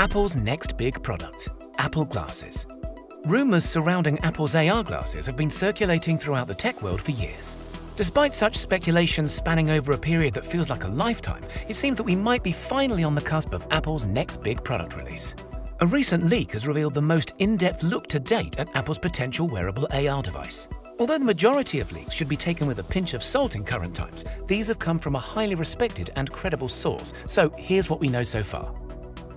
Apple's next big product, Apple Glasses. Rumours surrounding Apple's AR glasses have been circulating throughout the tech world for years. Despite such speculation spanning over a period that feels like a lifetime, it seems that we might be finally on the cusp of Apple's next big product release. A recent leak has revealed the most in-depth look to date at Apple's potential wearable AR device. Although the majority of leaks should be taken with a pinch of salt in current times, these have come from a highly respected and credible source, so here's what we know so far.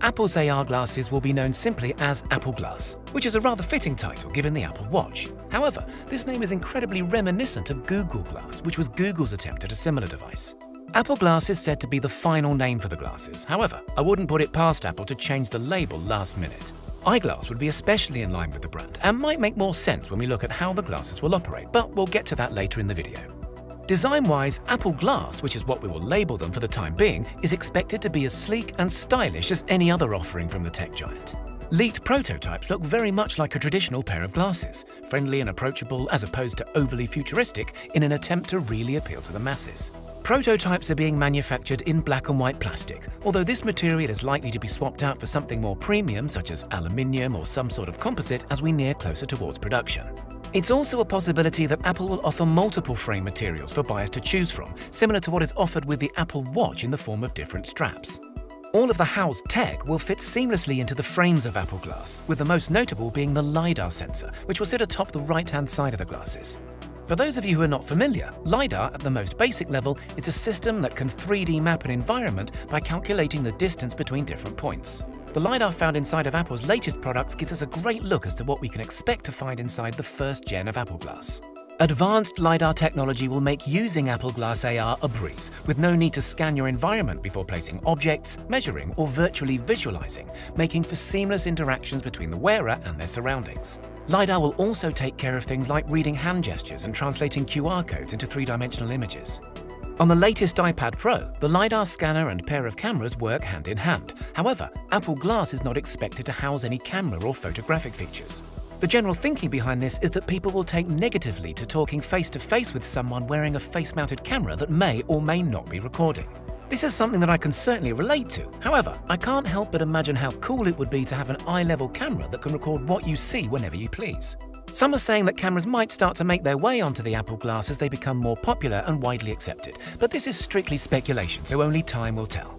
Apple's AR glasses will be known simply as Apple Glass, which is a rather fitting title given the Apple Watch. However, this name is incredibly reminiscent of Google Glass, which was Google's attempt at a similar device. Apple Glass is said to be the final name for the glasses. However, I wouldn't put it past Apple to change the label last minute. iGlass would be especially in line with the brand and might make more sense when we look at how the glasses will operate, but we'll get to that later in the video. Design-wise, Apple Glass, which is what we will label them for the time being, is expected to be as sleek and stylish as any other offering from the tech giant. Leaked prototypes look very much like a traditional pair of glasses, friendly and approachable as opposed to overly futuristic in an attempt to really appeal to the masses. Prototypes are being manufactured in black and white plastic, although this material is likely to be swapped out for something more premium such as aluminium or some sort of composite as we near closer towards production. It's also a possibility that Apple will offer multiple frame materials for buyers to choose from, similar to what is offered with the Apple Watch in the form of different straps. All of the housed tech will fit seamlessly into the frames of Apple Glass, with the most notable being the LiDAR sensor, which will sit atop the right-hand side of the glasses. For those of you who are not familiar, LiDAR at the most basic level is a system that can 3D map an environment by calculating the distance between different points. The LiDAR found inside of Apple's latest products gives us a great look as to what we can expect to find inside the first gen of Apple Glass. Advanced LiDAR technology will make using Apple Glass AR a breeze, with no need to scan your environment before placing objects, measuring, or virtually visualizing, making for seamless interactions between the wearer and their surroundings. LiDAR will also take care of things like reading hand gestures and translating QR codes into three-dimensional images. On the latest iPad Pro, the LiDAR scanner and pair of cameras work hand in hand. However, Apple Glass is not expected to house any camera or photographic features. The general thinking behind this is that people will take negatively to talking face-to-face -face with someone wearing a face-mounted camera that may or may not be recording. This is something that I can certainly relate to. However, I can't help but imagine how cool it would be to have an eye-level camera that can record what you see whenever you please. Some are saying that cameras might start to make their way onto the Apple Glass as they become more popular and widely accepted, but this is strictly speculation, so only time will tell.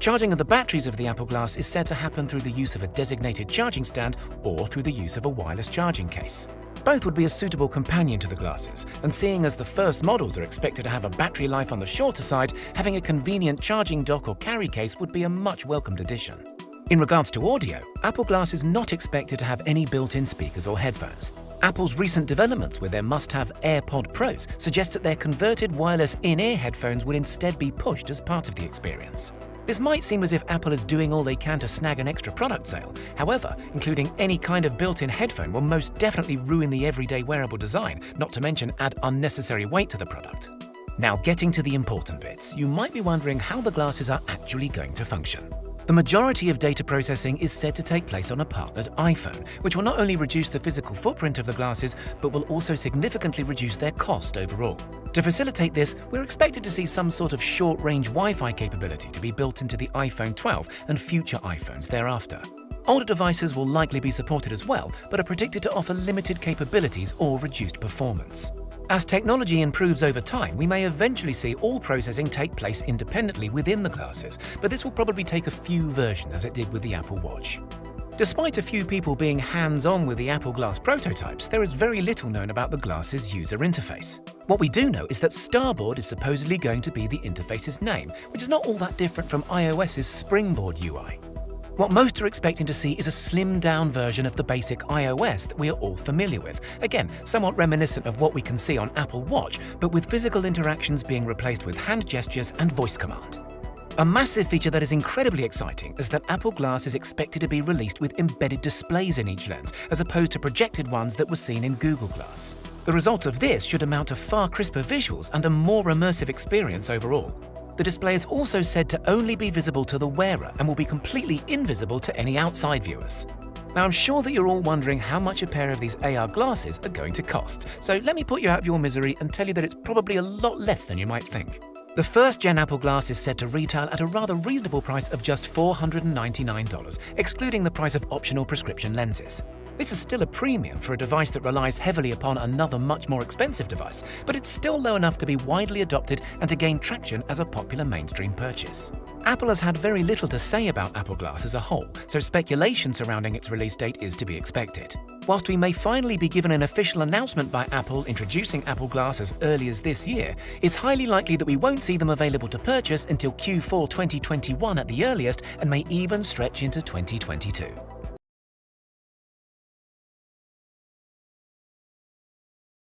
Charging of the batteries of the Apple Glass is said to happen through the use of a designated charging stand or through the use of a wireless charging case. Both would be a suitable companion to the glasses, and seeing as the first models are expected to have a battery life on the shorter side, having a convenient charging dock or carry case would be a much welcomed addition. In regards to audio, Apple Glass is not expected to have any built-in speakers or headphones. Apple's recent developments with their must-have AirPod Pros suggest that their converted wireless in-ear headphones would instead be pushed as part of the experience. This might seem as if Apple is doing all they can to snag an extra product sale. However, including any kind of built-in headphone will most definitely ruin the everyday wearable design, not to mention add unnecessary weight to the product. Now getting to the important bits, you might be wondering how the glasses are actually going to function. The majority of data processing is said to take place on a partnered iPhone, which will not only reduce the physical footprint of the glasses, but will also significantly reduce their cost overall. To facilitate this, we're expected to see some sort of short-range Wi-Fi capability to be built into the iPhone 12 and future iPhones thereafter. Older devices will likely be supported as well, but are predicted to offer limited capabilities or reduced performance. As technology improves over time, we may eventually see all processing take place independently within the glasses, but this will probably take a few versions as it did with the Apple Watch. Despite a few people being hands-on with the Apple Glass prototypes, there is very little known about the glass's user interface. What we do know is that Starboard is supposedly going to be the interface's name, which is not all that different from iOS's Springboard UI. What most are expecting to see is a slimmed-down version of the basic iOS that we are all familiar with. Again, somewhat reminiscent of what we can see on Apple Watch, but with physical interactions being replaced with hand gestures and voice command. A massive feature that is incredibly exciting is that Apple Glass is expected to be released with embedded displays in each lens, as opposed to projected ones that were seen in Google Glass. The result of this should amount to far crisper visuals and a more immersive experience overall. The display is also said to only be visible to the wearer and will be completely invisible to any outside viewers. Now I'm sure that you're all wondering how much a pair of these AR glasses are going to cost, so let me put you out of your misery and tell you that it's probably a lot less than you might think. The first gen Apple Glass is said to retail at a rather reasonable price of just $499, excluding the price of optional prescription lenses. This is still a premium for a device that relies heavily upon another much more expensive device, but it's still low enough to be widely adopted and to gain traction as a popular mainstream purchase. Apple has had very little to say about Apple Glass as a whole, so speculation surrounding its release date is to be expected. Whilst we may finally be given an official announcement by Apple introducing Apple Glass as early as this year, it's highly likely that we won't see them available to purchase until Q4 2021 at the earliest and may even stretch into 2022.